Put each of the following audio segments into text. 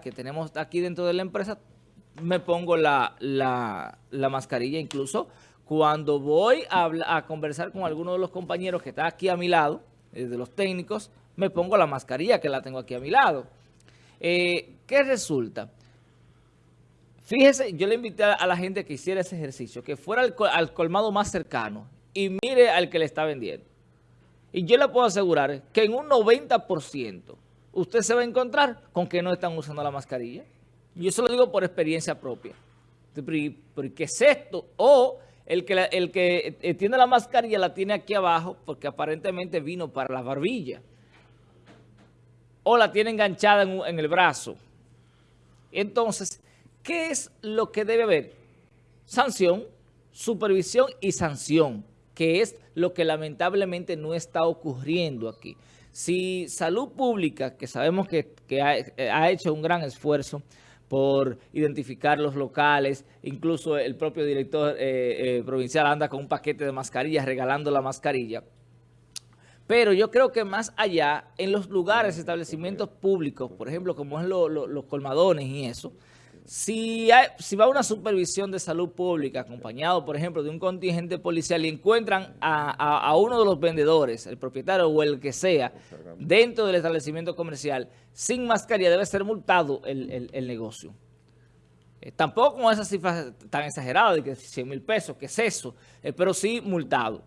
que tenemos aquí dentro de la empresa, me pongo la, mascarilla. Incluso cuando voy a, conversar con alguno de los compañeros que está aquí a mi lado, eh, de los técnicos, me pongo la mascarilla que la tengo aquí a mi lado. Eh, ¿Qué resulta? Fíjese, yo le invité a la gente que hiciera ese ejercicio, que fuera al, al colmado más cercano y mire al que le está vendiendo. Y yo le puedo asegurar que en un 90% usted se va a encontrar con que no están usando la mascarilla. Y eso lo digo por experiencia propia. ¿Por qué es esto? O el que, el que eh, tiene la mascarilla la tiene aquí abajo porque aparentemente vino para la barbilla. O la tiene enganchada en, en el brazo. Entonces, ¿qué es lo que debe haber? Sanción, supervisión y sanción, que es lo que lamentablemente no está ocurriendo aquí. Si Salud Pública, que sabemos que, eh, ha, hecho un gran esfuerzo por identificar los locales, incluso el propio director eh, eh, provincial anda con un paquete de mascarillas, regalando la mascarilla, pero yo creo que más allá, en los lugares, establecimientos públicos, por ejemplo, como es los colmadones y eso, si, si va una supervisión de salud pública acompañado, por ejemplo, de un contingente policial y encuentran a, uno de los vendedores, el propietario o el que sea, dentro del establecimiento comercial, sin mascarilla, debe ser multado el, negocio. Eh, tampoco con esas cifras tan exageradas de que 100 mil pesos, que es eso, eh, pero sí multado.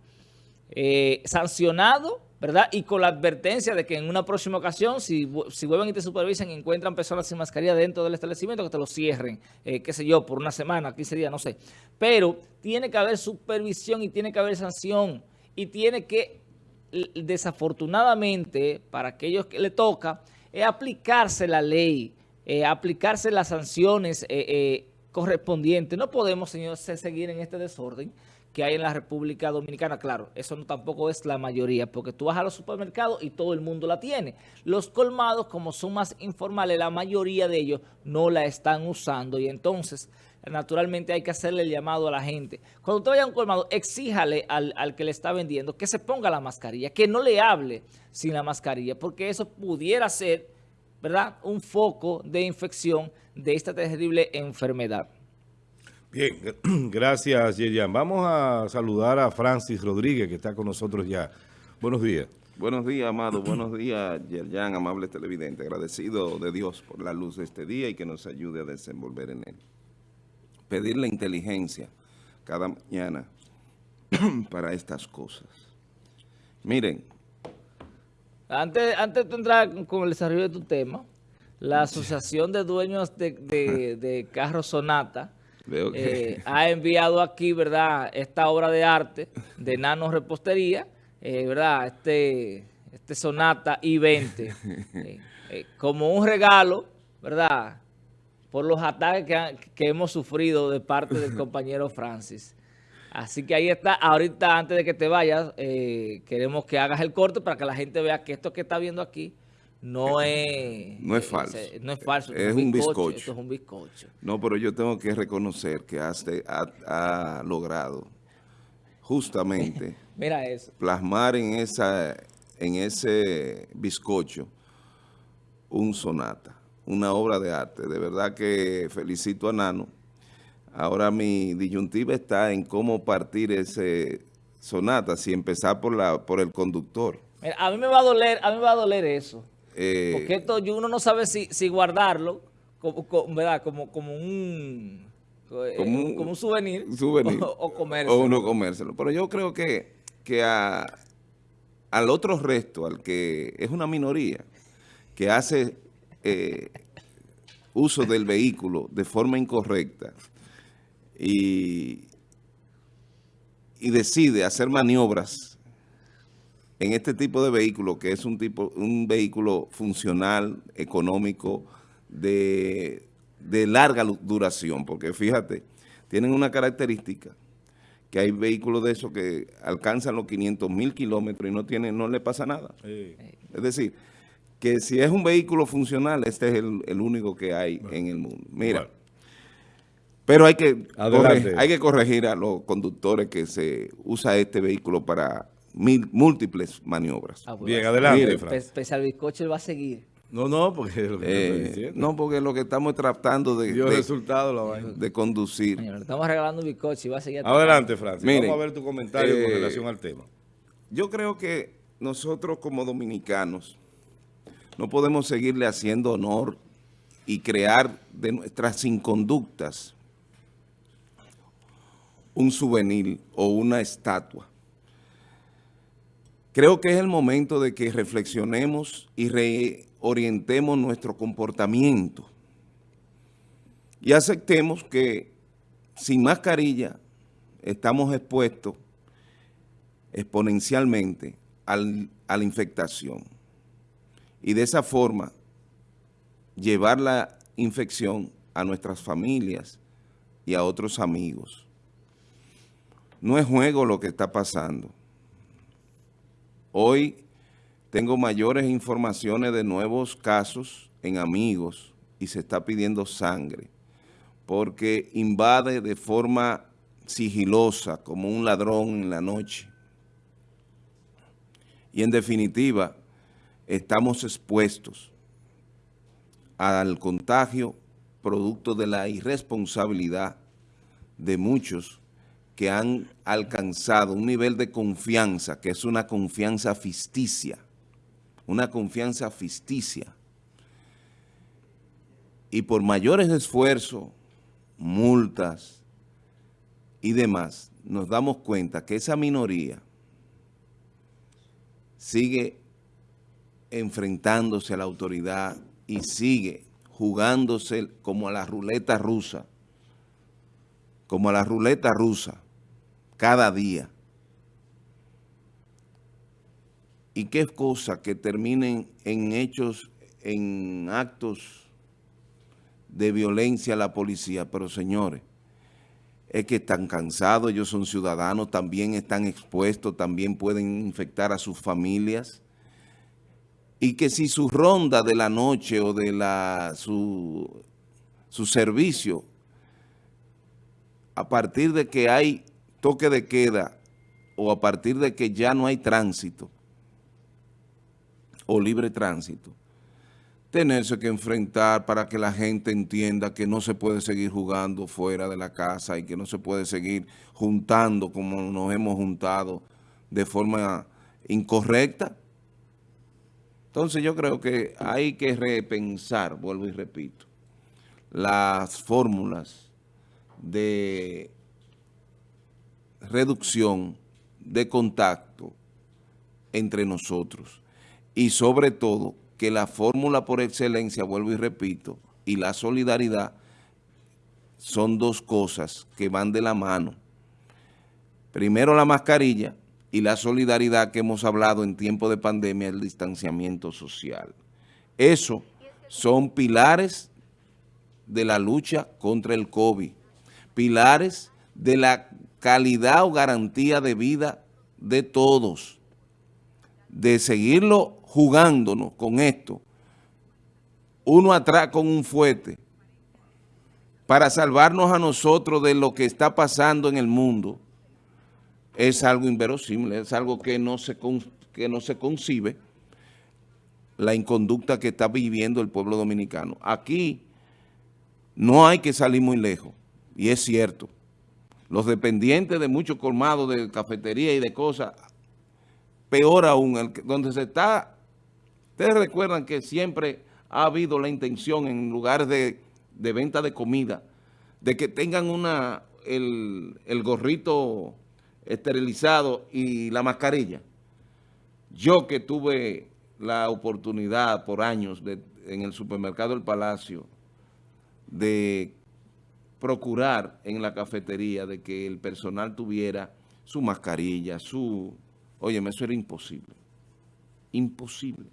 Eh, sancionado ¿verdad? Y con la advertencia de que en una próxima ocasión, si, vuelven y te supervisan y encuentran personas sin mascarilla dentro del establecimiento, que te lo cierren, eh, qué sé yo, por una semana, 15 días, no sé. Pero tiene que haber supervisión y tiene que haber sanción y tiene que, desafortunadamente, para aquellos que le toca, es aplicarse la ley, eh, aplicarse las sanciones eh, correspondientes. No podemos, señores, seguir en este desorden que hay en la República Dominicana. Claro, eso no, tampoco es la mayoría, porque tú vas a los supermercados y todo el mundo la tiene. Los colmados, como son más informales, la mayoría de ellos no la están usando y entonces, naturalmente, hay que hacerle el llamado a la gente. Cuando usted vaya a un colmado, exíjale al, al que le está vendiendo que se ponga la mascarilla, que no le hable sin la mascarilla, porque eso pudiera ser, ¿verdad?, un foco de infección de esta terrible enfermedad. Bien, gracias Yerian. Vamos a saludar a Francis Rodríguez que está con nosotros ya. Buenos días. Buenos días, Amado. Buenos días, Yerian, amable televidente. Agradecido de Dios por la luz de este día y que nos ayude a desenvolver en él. Pedir la inteligencia cada mañana para estas cosas. Miren. Antes, antes de entrar con el desarrollo de tu tema, la Asociación de Dueños de, de Carros Sonata eh, ha enviado aquí, ¿verdad?, esta obra de arte de Nano Repostería, eh, ¿verdad?, este, este Sonata I-20, eh, como un regalo, ¿verdad?, por los ataques que, hemos sufrido de parte del compañero Francis. Así que ahí está. Ahorita, antes de que te vayas, queremos que hagas el corte para que la gente vea que esto que está viendo aquí no es... No es falso. no es falso. Es, un bizcocho. Esto es un bizcocho. No, pero yo tengo que reconocer que ha, logrado justamente... Mira eso. Plasmar en, esa, en ese bizcocho un sonata, una obra de arte. De verdad que felicito a Nano. Ahora mi disyuntiva está en cómo partir ese sonata, si empezar por, la, por el conductor. a mí me va a doler, a mí me va a doler eso. Eh, Porque esto uno no sabe si, si guardarlo como, como, ¿verdad? como, como un... Eh, como un, como un souvenir, O, comérselo. O uno comérselo. Pero yo creo que, que a, al otro resto, al que es una minoría, que hace eh, uso del vehículo de forma incorrecta y, y decide hacer maniobras en este tipo de vehículo, que es un tipo un vehículo funcional, económico, de, larga duración, porque fíjate, tienen una característica, que hay vehículos de esos que alcanzan los 500 mil kilómetros y no, tienen, no le pasa nada. Es decir, que si es un vehículo funcional, este es el, único que hay en el mundo. Mira, pero hay que, hay que corregir a los conductores que se usa este vehículo para múltiples maniobras. Ah, Bien, adelante, Pese al bizcocho, él va a seguir. No, no, porque es lo que te estoy Eh, diciendo. no, porque lo que estamos tratando de, Dio de- resultado la vaina. de conducir. Señor, le estamos regalando un bizcocho y va a seguir... Adelante, Francis. Mire, Vamos a ver tu comentario con eh, relación al tema. Yo creo que nosotros como dominicanos no podemos seguirle haciendo honor y crear de nuestras inconductas un souvenir o una estatua. Creo que es el momento de que reflexionemos y reorientemos nuestro comportamiento y aceptemos que sin mascarilla estamos expuestos exponencialmente al- a la infectación. Y de esa forma, llevar la infección a nuestras familias y a otros amigos. No es juego lo que está pasando. Hoy tengo mayores informaciones de nuevos casos en amigos y se está pidiendo sangre porque invade de forma sigilosa como un ladrón en la noche. Y en definitiva, estamos expuestos al contagio producto de la irresponsabilidad de muchos que han alcanzado un nivel de confianza, que es una confianza ficticia, una confianza ficticia. Y por mayores esfuerzos, multas y demás, nos damos cuenta que esa minoría sigue enfrentándose a la autoridad y sigue jugándose como a la ruleta rusa, como a la ruleta rusa, cada día. Y qué cosa que terminen en hechos, en actos de violencia a la policía, pero señores, es que están cansados, ellos son ciudadanos, también están expuestos, también pueden infectar a sus familias. Y que si su ronda de la noche o de la su, su servicio, a partir de que hay toque de queda o a partir de que ya no hay tránsito o libre tránsito, tenerse que enfrentar para que la gente entienda que no se puede seguir jugando fuera de la casa y que no se puede seguir juntando como nos hemos juntado de forma incorrecta. Entonces yo creo que hay que repensar, vuelvo y repito, las fórmulas de reducción de contacto entre nosotros y sobre todo que la fórmula por excelencia, vuelvo y repito, y la solidaridad son dos cosas que van de la mano. Primero la mascarilla y la solidaridad que hemos hablado en tiempo de pandemia, el distanciamiento social. Eso son pilares de la lucha contra el COVID, pilares de la calidad o garantía de vida de todos, de seguirlo jugándonos con esto, uno atrás con un fuete, para salvarnos a nosotros de lo que está pasando en el mundo, es algo inverosímil, es algo que no se, que no se concibe, la inconducta que está viviendo el pueblo dominicano. Aquí no hay que salir muy lejos, y es cierto. Los dependientes de muchos colmados de cafetería y de cosas, peor aún, donde se está, ustedes recuerdan que siempre ha habido la intención en lugares de, de venta de comida, de que tengan una el, el gorrito esterilizado y la mascarilla. Yo que tuve la oportunidad por años en el supermercado El Palacio de procurar en la cafetería de que el personal tuviera su mascarilla, su... Óyeme, eso era imposible. Imposible.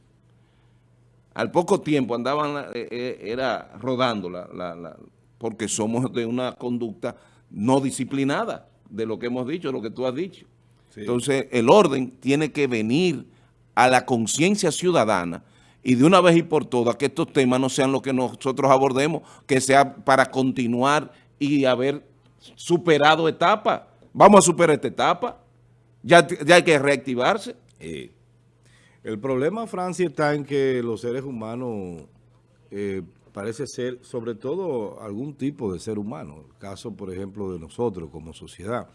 Al poco tiempo andaban, eh, eh, era rodando, la, la- la- porque somos de una conducta no disciplinada, de lo que hemos dicho, de lo que tú has dicho. Sí. Entonces, el orden tiene que venir a la conciencia ciudadana y de una vez y por todas que estos temas no sean lo que nosotros abordemos, que sea para continuar y haber superado etapas. Vamos a superar esta etapa. Ya, ya hay que reactivarse. Eh, El problema, Francia, está en que los seres humanos eh, parece ser, sobre todo algún tipo de ser humano, el caso, por ejemplo, de nosotros como sociedad,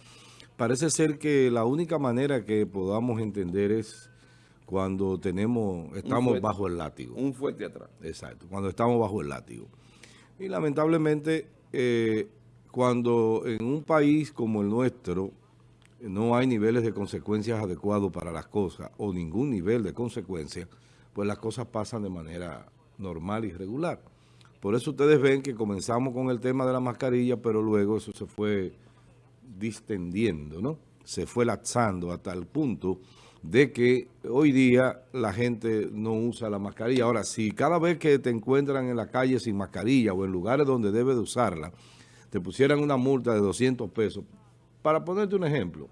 parece ser que la única manera que podamos entender es cuando tenemos, estamos bajo el látigo. Un fuerte atrás. Exacto, cuando estamos bajo el látigo. Y lamentablemente, eh, cuando en un país como el nuestro no hay niveles de consecuencias adecuados para las cosas o ningún nivel de consecuencia, pues las cosas pasan de manera normal y regular. Por eso ustedes ven que comenzamos con el tema de la mascarilla, pero luego eso se fue distendiendo, ¿no? Se fue laxando hasta el punto de que hoy día la gente no usa la mascarilla. Ahora, si cada vez que te encuentran en la calle sin mascarilla o en lugares donde debe de usarla, te pusieran una multa de 200 pesos, para ponerte un ejemplo,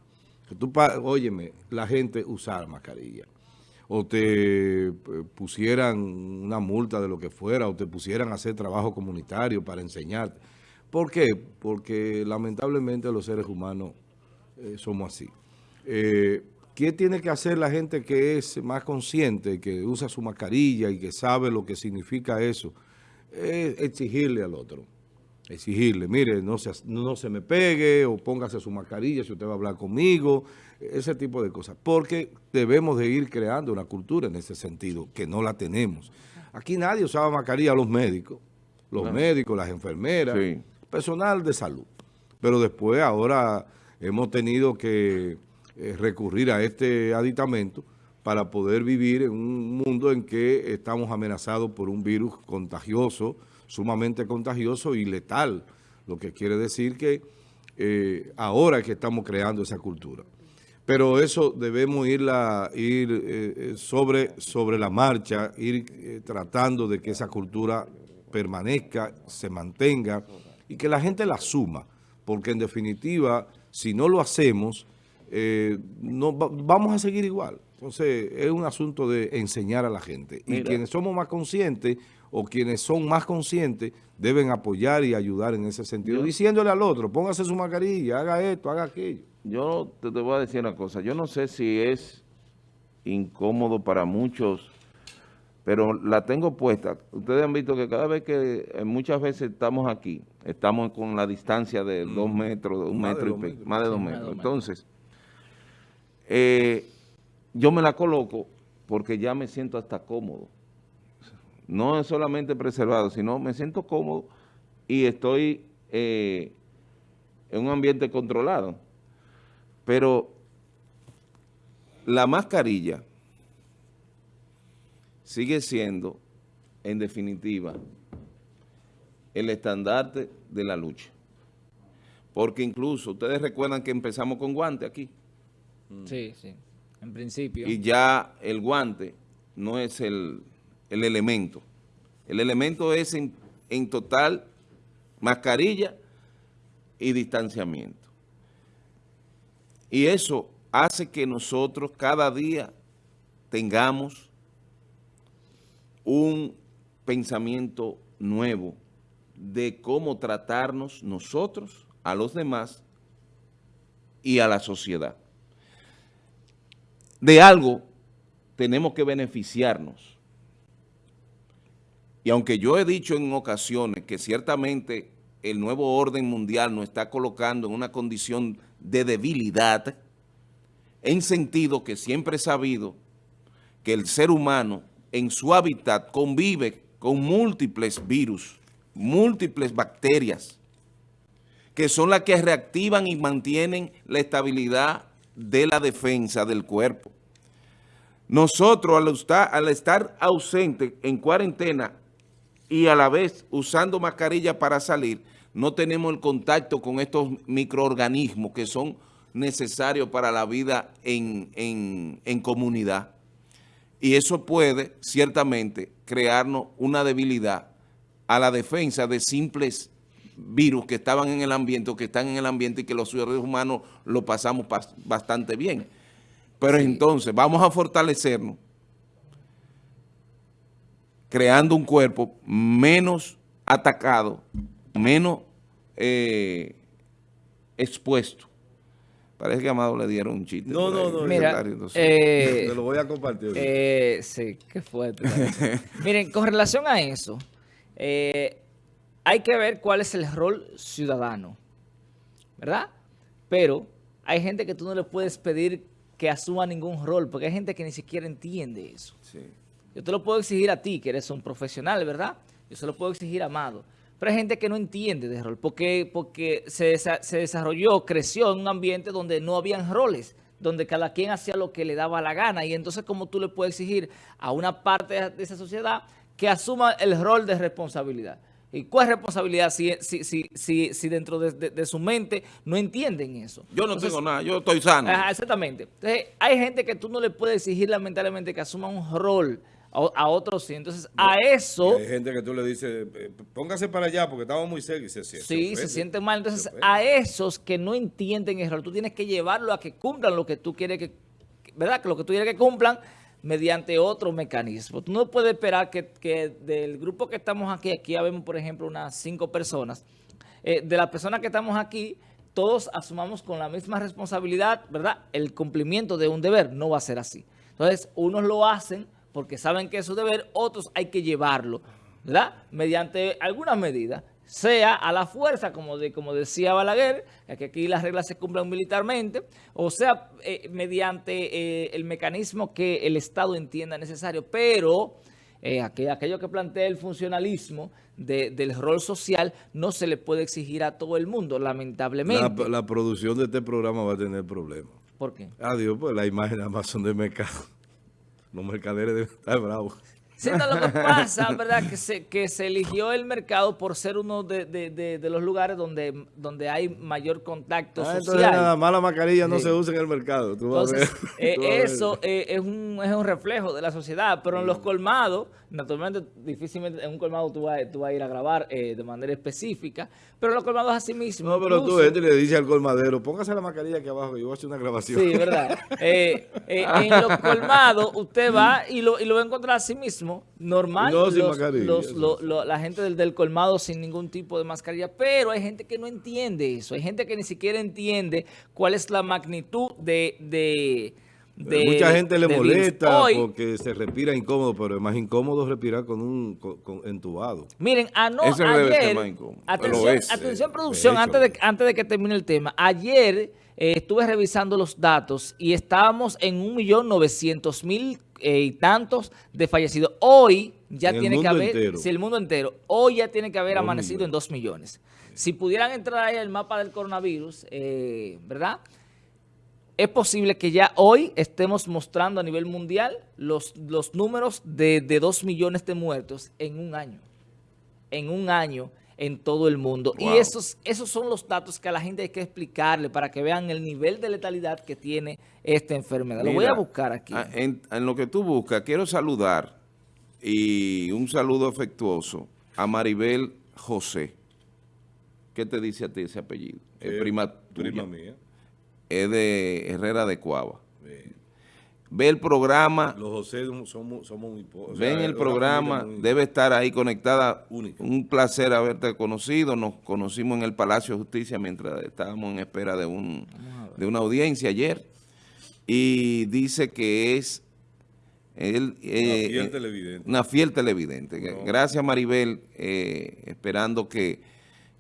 que tú, óyeme, la gente usar mascarilla o te eh, pusieran una multa de lo que fuera, o te pusieran a hacer trabajo comunitario para enseñarte. ¿Por qué? Porque lamentablemente los seres humanos eh, somos así. Eh, ¿Qué tiene que hacer la gente que es más consciente, que usa su mascarilla y que sabe lo que significa eso? Es exigirle al otro exigirle, mire, no se, no se me pegue o póngase su mascarilla si usted va a hablar conmigo, ese tipo de cosas. Porque debemos de ir creando una cultura en ese sentido, que no la tenemos. Aquí nadie usaba mascarilla, los médicos, los médicos, las enfermeras, personal de salud. Pero después ahora hemos tenido que eh, recurrir a este aditamento para poder vivir en un mundo en que estamos amenazados por un virus contagioso, sumamente contagioso y letal, lo que quiere decir que eh, ahora es que estamos creando esa cultura. Pero eso debemos irla, ir eh, eh, sobre, sobre la marcha, ir tratando de que esa cultura permanezca, se mantenga y que la gente la suma, porque en definitiva, si no lo hacemos, no, vamos a seguir igual. Entonces, es un asunto de enseñar a la gente. Y quienes somos más conscientes o quienes son más conscientes deben apoyar y ayudar en ese sentido, diciéndole al otro, póngase su mascarilla, haga esto, haga aquello. Yo te, te voy a decir una cosa, yo no sé si es incómodo para muchos, pero la tengo puesta. Ustedes han visto que cada vez que, eh, muchas veces estamos aquí, estamos con la distancia de dos metros, un metro y más de dos metros. Entonces, eh, yo me la coloco porque ya me siento hasta cómodo no es solamente preservado, sino me siento cómodo y estoy eh, en un ambiente controlado. Pero la mascarilla sigue siendo, en definitiva, el estandarte de la lucha. Porque incluso, ustedes recuerdan que empezamos con guante aquí. Sí, sí, en principio. Y ya el guante no es el el elemento. El elemento es en, total mascarilla y distanciamiento. Y eso hace que nosotros cada día tengamos un pensamiento nuevo de cómo tratarnos nosotros, a los demás y a la sociedad. De algo tenemos que beneficiarnos y aunque yo he dicho en ocasiones que ciertamente el nuevo orden mundial nos está colocando en una condición de debilidad, en sentido que siempre he sabido que el ser humano en su hábitat convive con múltiples virus, múltiples bacterias, que son las que reactivan y mantienen la estabilidad de la defensa del cuerpo. Nosotros al estar, al estar ausente en cuarentena y a la vez usando mascarilla para salir, no tenemos el contacto con estos microorganismos que son necesarios para la vida en, en comunidad. Y eso puede, ciertamente, crearnos una debilidad a la defensa de simples virus que estaban en el ambiente o que están en el ambiente y que los seres humanos lo pasamos bastante bien. Pero entonces vamos a fortalecernos creando un cuerpo menos atacado, menos eh, expuesto Parece que a Amado le dieron un chiste. No, no, no. Mira, secretario, no sé. eh, Te lo voy a compartir. Eh, sí, qué fuerte. Miren, con relación a eso, eh, hay que ver cuál es el rol ciudadano, ¿verdad? Pero hay gente que tú no le puedes pedir que asuma ningún rol, porque hay gente que ni siquiera entiende eso. Sí. Yo te lo puedo exigir a ti, que eres un profesional, ¿verdad? Yo se lo puedo exigir a Amado. Pero hay gente que no entiende de rol, porque, porque se, se desarrolló, creció en un ambiente donde no habían roles, donde cada quien hacía lo que le daba la gana. Y entonces, ¿cómo tú le puedes exigir a una parte de esa sociedad que asuma el rol de responsabilidad? ¿Y cuál es responsabilidad si, si, si, si, si dentro de, de- de su mente no entienden eso? Yo no Entonces, tengo nada, yo estoy sano. Exactamente. Entonces, hay gente que tú no le puedes exigir lamentablemente que asuma un rol a, otros sí. Entonces, a eso Hay gente que tú le dices, eh, póngase para allá porque estamos muy cerca y se siente. sí se sienten mal. Entonces, a esos que no entienden el rol, tú tienes que llevarlo a que cumplan lo que tú quieres que, ¿verdad? Que lo que tú quieres que cumplan mediante otro mecanismo. Tú no puedes esperar que, que del grupo que estamos aquí, aquí vemos, por ejemplo, unas cinco personas, eh, de las personas que estamos aquí, todos asumamos con la misma responsabilidad, ¿verdad? El cumplimiento de un deber no va a ser así. Entonces, unos lo hacen porque saben que es su deber, otros hay que llevarlo, ¿verdad? Mediante algunas medidas, sea a la fuerza, como, de, como decía Balaguer, que aquí las reglas se cumplan militarmente, o sea, eh, mediante eh, el mecanismo que el Estado entienda necesario, pero eh, aqu- aquello que plantea el funcionalismo de- del rol social no se le puede exigir a todo el mundo, lamentablemente. La, la producción de este programa va a tener problemas. ¿Por qué? Adiós, pues la imagen son de mercado. Los mercaderes deben estar bravos. Sí, no, lo que pasa, ¿verdad? Que se, que se eligió el mercado por ser uno de, de- de- de los lugares donde, donde hay mayor contacto Ah, entonces social. nada más la mascarilla no se usa en el mercado. Tú vas a Entonces, eh, Tú a ver. eso eh, es, un, es un reflejo de la sociedad, pero en los colmados, naturalmente, difícilmente en un colmado tú vas, tú vas a ir a grabar eh, de manera específica, pero en los colmados así mismo. No, pero tú incluso- entras y le dices al colmadero, póngase la mascarilla aquí abajo, que yo voy a hacer una grabación. Sí, ¿verdad? Eh, eh, en los colmados usted va y lo, y lo va a encontrar a sí mismo, normal. No, los- los- lo- lo- la gente del, del colmado sin ningún tipo de mascarilla, pero hay gente que no entiende eso, hay gente que ni siquiera entiende cuál es la magnitud de... de de- Mucha gente le molesta Hoy, porque se respira incómodo, pero es más incómodo respirar con un con, con- entubado. Miren, ano- Ese debe ser ayer, más incómodo. atención, Pero es, atención eh, producción, de antes de, antes de que termine el tema. Ayer eh, estuve revisando los datos y estábamos en 1.900.000 eh, y tantos de fallecidos. Hoy ya En tiene que haber, si el mundo entero, hoy ya tiene que haber Dos amanecido millones. en 2 millones. Si pudieran entrar ahí al mapa del coronavirus, eh, ¿verdad? Es posible que ya hoy estemos mostrando a nivel mundial los, los números de, de 2 millones de muertos en un año. En un año en todo el mundo. Wow. Y esos, esos son los datos que a la gente hay que explicarle para que vean el nivel de letalidad que tiene esta enfermedad. Lo voy a buscar aquí. En, en lo que tú buscas, quiero saludar y un saludo afectuoso a Maribel José. ¿Qué te dice a ti ese apellido? Es Eh, prima, Prima tuya. mía. Es de Herrera de Cuava. Ve el programa, Los José somos, somos muy pocos. ven el programa, debe estar ahí conectada. Única. Un placer haberte conocido. Nos conocimos en el Palacio de Justicia mientras estábamos en espera de, un, de una audiencia ayer. Y dice que es él, eh, fiel eh, televidente. una fiel televidente. No. Gracias Maribel, eh, esperando que,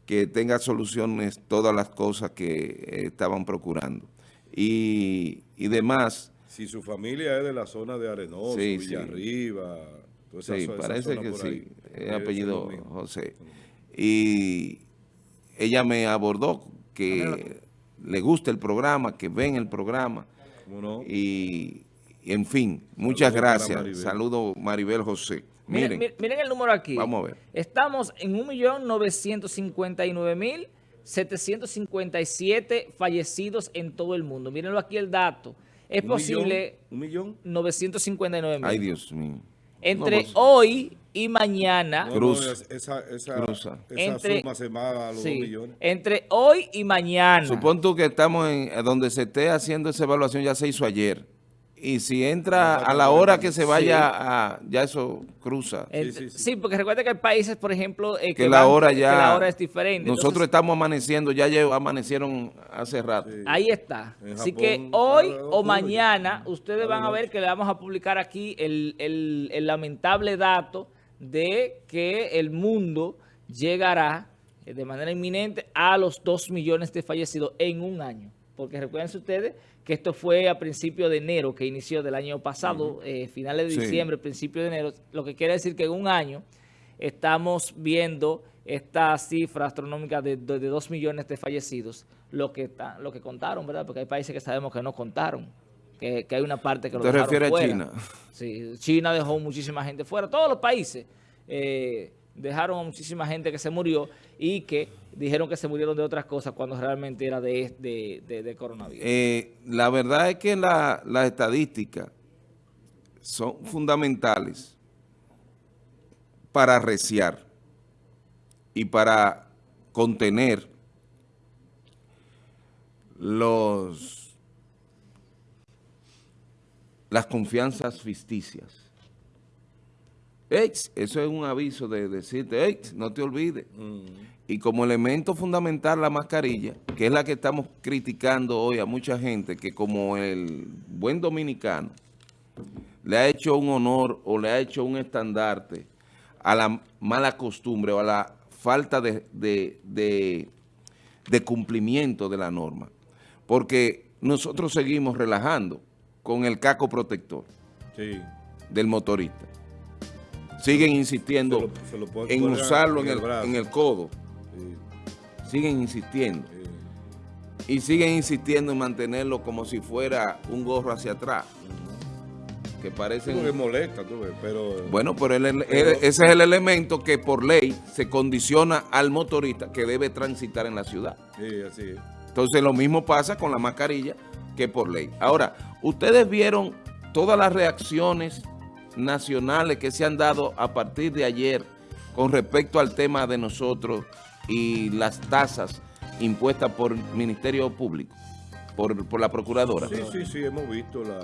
que tenga soluciones todas las cosas que eh, estaban procurando. Y, y demás, Si su familia es de la zona de Arenoso, Sí, sí. Villarriba, toda esa sí, esa parece zona que por sí, ahí, es debe apellido. José. Y ella me abordó que le gusta el programa, que ven el programa. ¿Cómo no? Y, y, en fin, muchas Saludos gracias. Maribel. Saludo Maribel José. Miren, Miren, miren, miren el número aquí. Vamos a ver. Estamos en 1.959.757 fallecidos en todo el mundo. Mírenlo aquí el dato. Es ¿Un posible millón? ¿Un millón? 959 ay mil. Dios mío. Entre No, pues, hoy y mañana, No, Cruz. no, esa, esa, Cruza. esa Entre- suma se va a los sí, dos millones. entre hoy y mañana. Supón tú que estamos en eh, donde se esté haciendo esa evaluación, ya se hizo ayer. Y si entra a la hora que se vaya a, ya eso cruza. Eh, sí, sí. sí, porque recuerda que hay países, por ejemplo, eh, que la van- hora que ya, la hora es diferente. nosotros Entonces, estamos amaneciendo, ya, ya amanecieron hace rato. Sí. Ahí está. En Así Japón, que hoy o mañana ustedes van a ver que le vamos a publicar aquí el, el- el lamentable dato de que el mundo llegará eh, de manera inminente a los 2 millones de fallecidos en un año. Porque recuerden ustedes que esto fue a principios de enero, que inició del año pasado, eh, finales de Sí. diciembre, principios de enero, lo que quiere decir que en un año estamos viendo esta cifra astronómica de, de, 2 millones de fallecidos, lo que, está- lo que contaron, ¿verdad? Porque hay países que sabemos que no contaron, que, que hay una parte que lo ¿Te dejaron refieres a. China? Sí, China dejó muchísima gente fuera. Todos los países eh, dejaron a muchísima gente que se murió y que dijeron que se murieron de otras cosas cuando realmente era de, de, de- coronavirus. Eh, la verdad es que la- las estadísticas son fundamentales para arreciar y para contener los las confianzas ficticias. Eso es un aviso de decirte, no te olvides. Y como elemento fundamental la mascarilla, que es la que estamos criticando hoy a mucha gente, que como el buen dominicano le ha hecho un honor o le ha hecho un estandarte a la mala costumbre o a la falta de, de- de- de cumplimiento de la norma. Porque nosotros seguimos relajando con el caco protector Sí. del motorista. Siguen insistiendo Se lo- se lo pueden en usarlo en el en el codo. Sí, Siguen insistiendo. sí. Y siguen insistiendo en mantenerlo como si fuera un gorro hacia atrás. Que Sí, parecen... porque molesta, tú ves, pero... Bueno, pero el- el- Pero- ese es el elemento que por ley se condiciona al motorista que debe transitar en la ciudad. Sí, así es. Entonces lo mismo pasa con la mascarilla que por ley. Ahora, ustedes vieron todas las reacciones nacionales que se han dado a partir de ayer con respecto al tema de nosotros y las tasas impuestas por el Ministerio Público, por, por la Procuradora. Sí, sí, sí, hemos visto la,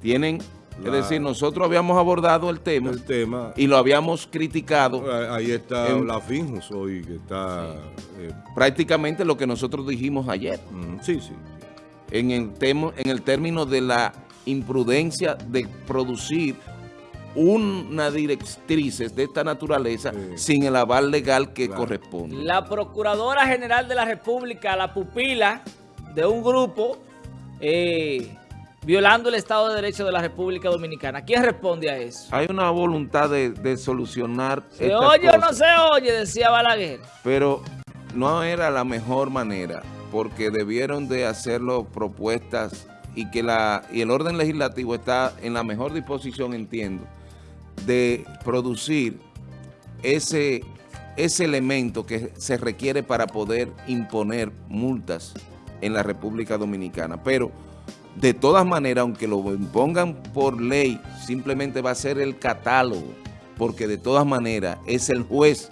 Tienen, es decir, nosotros habíamos abordado el tema el tema. y lo habíamos criticado Ahí está En- la Finjus hoy, que está... eh, prácticamente lo que nosotros dijimos ayer. mm, sí, sí. en el, temo- en el término de la imprudencia de producir una directrices de esta naturaleza Sí. sin el aval legal que Claro. corresponde. La Procuradora General de la República, la pupila de un grupo eh, violando el Estado de Derecho de la República Dominicana. ¿Quién responde a eso? Hay una voluntad de, de solucionar ¿Se oye o no se oye? Decía Balaguer. pero no era la mejor manera porque debieron de hacerlo propuestas y que la y el orden legislativo está en la mejor disposición, entiendo, de producir ese, ese elemento que se requiere para poder imponer multas en la República Dominicana. Pero de todas maneras, aunque lo impongan por ley, simplemente va a ser el catálogo, porque de todas maneras es el juez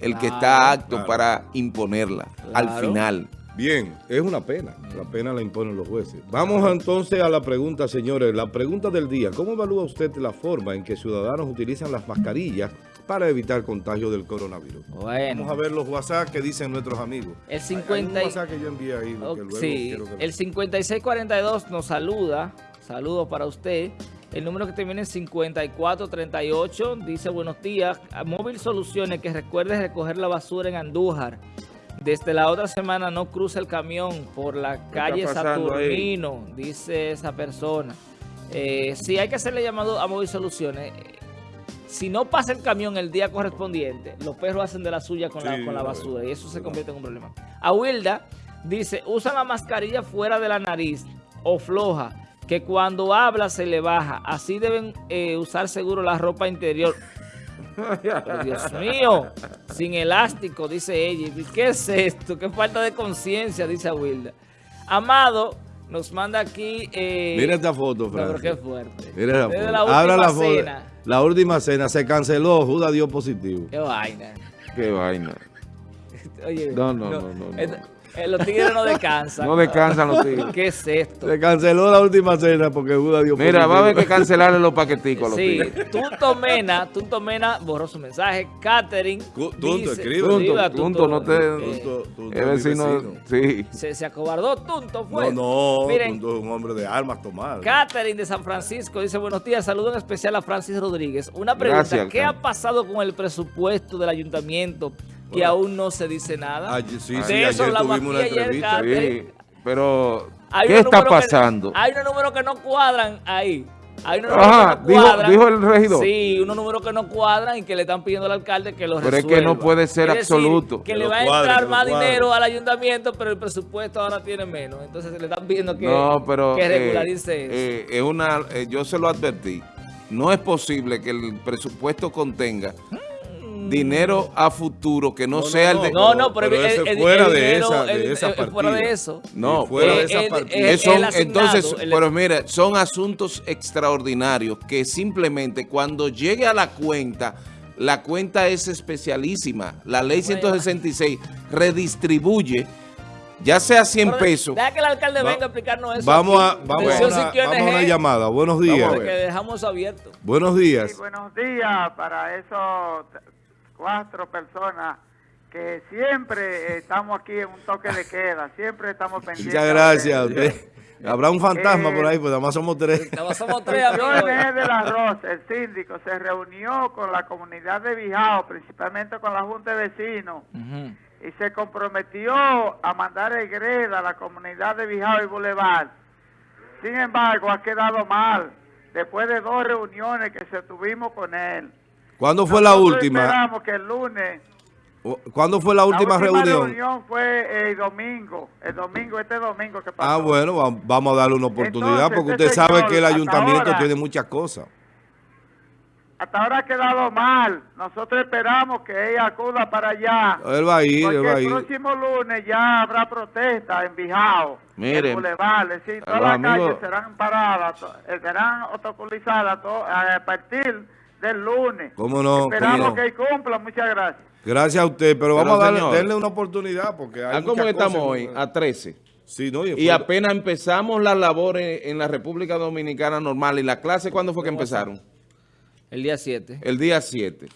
el que está apto claro. para imponerla al final. Bien, es una pena. La pena la imponen los jueces. Vamos entonces a la pregunta, señores. La pregunta del día. ¿Cómo evalúa usted la forma en que ciudadanos utilizan las mascarillas para evitar contagio del coronavirus? Bueno. Vamos a ver los WhatsApp que dicen nuestros amigos. El Hay- 50 Hay WhatsApp que yo envié ahí. que Ok, luego sí, quiero que- el 5642 nos saluda. Saludos para usted. El número que termina en 5438 dice buenos días. Móvil Soluciones que recuerde recoger la basura en Andújar. Desde la otra semana no cruza el camión por la calle ahí? Saturnino, dice esa persona. Eh, sí, hay que hacerle llamado a Móvil Soluciones. Si no pasa el camión el día correspondiente, los perros hacen de la suya con, la, con basura y eso se convierte en un problema. A Wilda dice, usa la mascarilla fuera de la nariz o floja, que cuando habla se le baja. Así deben eh, usar seguro la ropa interior. Pero, Dios mío, sin elástico, dice ella. ¿Y qué es esto? Qué falta de conciencia, dice Wilda. Amado nos manda aquí... eh, Mira esta foto, no, pero Francis. qué fuerte. Mira la foto. la Abra última la foto. cena. La última cena se canceló. Judas dio positivo. Qué vaina. Qué vaina. Oye, No, no, no, no, no. Eh, los tigres no descansan. No descansan los tigres. ¿Qué es esto? Se canceló la última cena porque Judas dio Mira, va a haber que cancelarle los paqueticos a los Sí, tigres. Tunto Mena, Tunto Mena borró su mensaje. Catherine. Tunto, escribe. Tunto, no te- eh, Tunto- Tunto mi vecino, vecino. sí. se, se acobardó Tunto, fue. No, no, Miren, Tunto es un hombre de armas tomar. Catherine de San Francisco dice, buenos días, saludo en especial a Francis Rodríguez. Una pregunta, Gracias, ¿qué ha pasado con el presupuesto del ayuntamiento que Bueno. aún no se dice nada? Ayer- sí, De sí, eso ayer tuvimos una entrevista. Sí, pero Hay ¿qué unos está números que- pasando? hay unos números que no cuadran ahí. Hay unos números Ajá, que no dijo- cuadran. dijo el regidor. Sí, unos números que no cuadran y que le están pidiendo al alcalde que los Pero es resuelva. que no puede ser Es decir, absoluto. que Que le va a entrar más dinero al ayuntamiento, pero el presupuesto ahora tiene menos. Entonces le están pidiendo que, no, pero que eh, regularice eso. eh, es una, eh, yo se lo advertí. No es posible que el presupuesto contenga dinero a futuro que no, No, no, sea el de... No, no, pero, pero el, ese el- fuera el de dinero, esa- de el- esa el- fuera de partida. eso. No, Y fuera Eh, de esa el- partida. el- Eh, son- el asignado, entonces, el- pero mire, son asuntos extraordinarios que simplemente cuando llegue a la cuenta, la cuenta es especialísima. La ley 166 redistribuye, ya sea 100 Pero pesos. Deja que el alcalde Va- venga a explicarnos eso. Vamos a, vamos, a una, vamos a una llamada. Buenos días. porque dejamos abierto. Buenos Sí, días. buenos días para esos cuatro personas que siempre estamos aquí en un toque de queda, siempre estamos pendientes. Muchas gracias. a de- usted. Habrá un fantasma por ahí, pues nada más somos tres. Nada más somos tres en del Arroz, el síndico, se reunió con la comunidad de Bijao, principalmente con la Junta de Vecinos, y se comprometió a mandar el greda a la comunidad de Bijao y Boulevard. Sin embargo, ha quedado mal, después de dos reuniones que se tuvimos con él. ¿Cuándo fue la última? Esperamos que el lunes. ¿Cuándo fue la última la reunión? fue el domingo, el domingo, este domingo que pasó. Ah, bueno, va- vamos a darle una oportunidad Entonces, porque este usted sabe señor, que el ayuntamiento ahora- tiene muchas cosas. Hasta ahora ha quedado mal. Nosotros esperamos que ella acuda para allá. Él va a ir, él va a el ir. próximo lunes ya habrá protesta en Bijao, Miren, en Boulevard, es decir, todas las calles serán paradas, eh, serán obstaculizadas to- a partir del lunes. ¿Cómo no? Esperamos ¿Cómo no? que cumpla, muchas gracias. Gracias a usted, pero, Pero, vamos a darle, señor, darle una oportunidad porque hay ¿A cómo estamos cosas- hoy? A 13. Sí, no, Y fue- apenas empezamos las labores en la República Dominicana normal. ¿Y la clase cuándo fue que empezaron? El día 7. El día 7.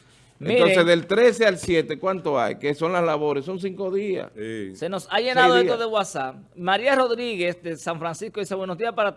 Miren. Entonces, del 13 al 7, ¿cuánto hay? ¿Qué son las labores? Son cinco días. Sí. Se nos ha llenado esto de WhatsApp. María Rodríguez de San Francisco dice buenos días para